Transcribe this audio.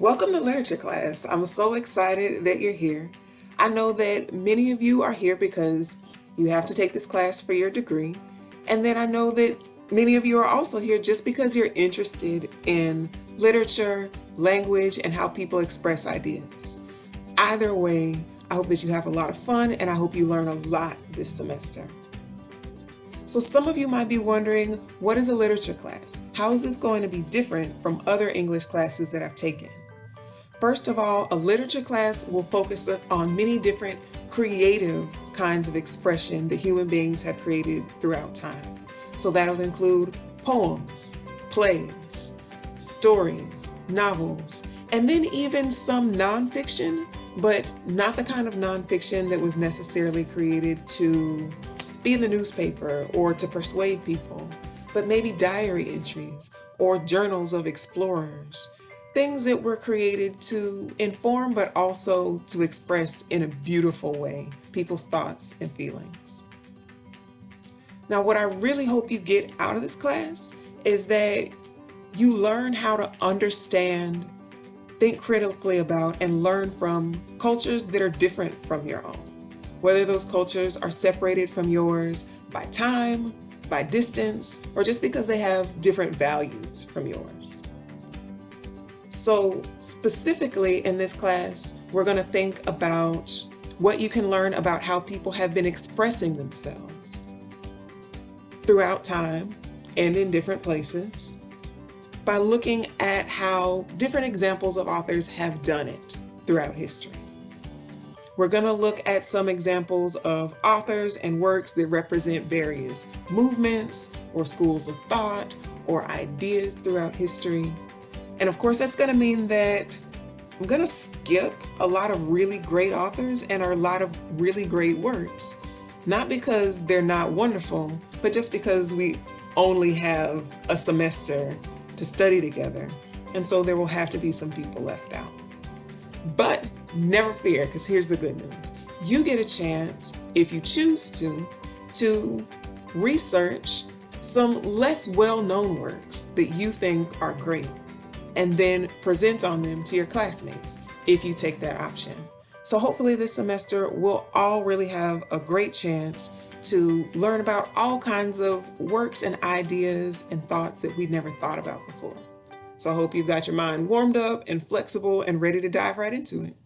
Welcome to literature class. I'm so excited that you're here. I know that many of you are here because you have to take this class for your degree. And then I know that many of you are also here just because you're interested in literature, language, and how people express ideas. Either way, I hope that you have a lot of fun and I hope you learn a lot this semester. So some of you might be wondering, what is a literature class? How is this going to be different from other English classes that I've taken? First of all, a literature class will focus on many different creative kinds of expression that human beings have created throughout time. So that'll include poems, plays, stories, novels, and then even some nonfiction, but not the kind of nonfiction that was necessarily created to be in the newspaper or to persuade people, but maybe diary entries or journals of explorers things that were created to inform but also to express in a beautiful way people's thoughts and feelings. Now what I really hope you get out of this class is that you learn how to understand, think critically about, and learn from cultures that are different from your own. Whether those cultures are separated from yours by time, by distance, or just because they have different values from yours. So specifically in this class, we're going to think about what you can learn about how people have been expressing themselves throughout time and in different places by looking at how different examples of authors have done it throughout history. We're going to look at some examples of authors and works that represent various movements or schools of thought or ideas throughout history. And of course, that's going to mean that I'm going to skip a lot of really great authors and a lot of really great works. Not because they're not wonderful, but just because we only have a semester to study together. And so there will have to be some people left out. But never fear, because here's the good news. You get a chance, if you choose to, to research some less well-known works that you think are great and then present on them to your classmates if you take that option. So hopefully this semester we'll all really have a great chance to learn about all kinds of works and ideas and thoughts that we'd never thought about before. So I hope you've got your mind warmed up and flexible and ready to dive right into it.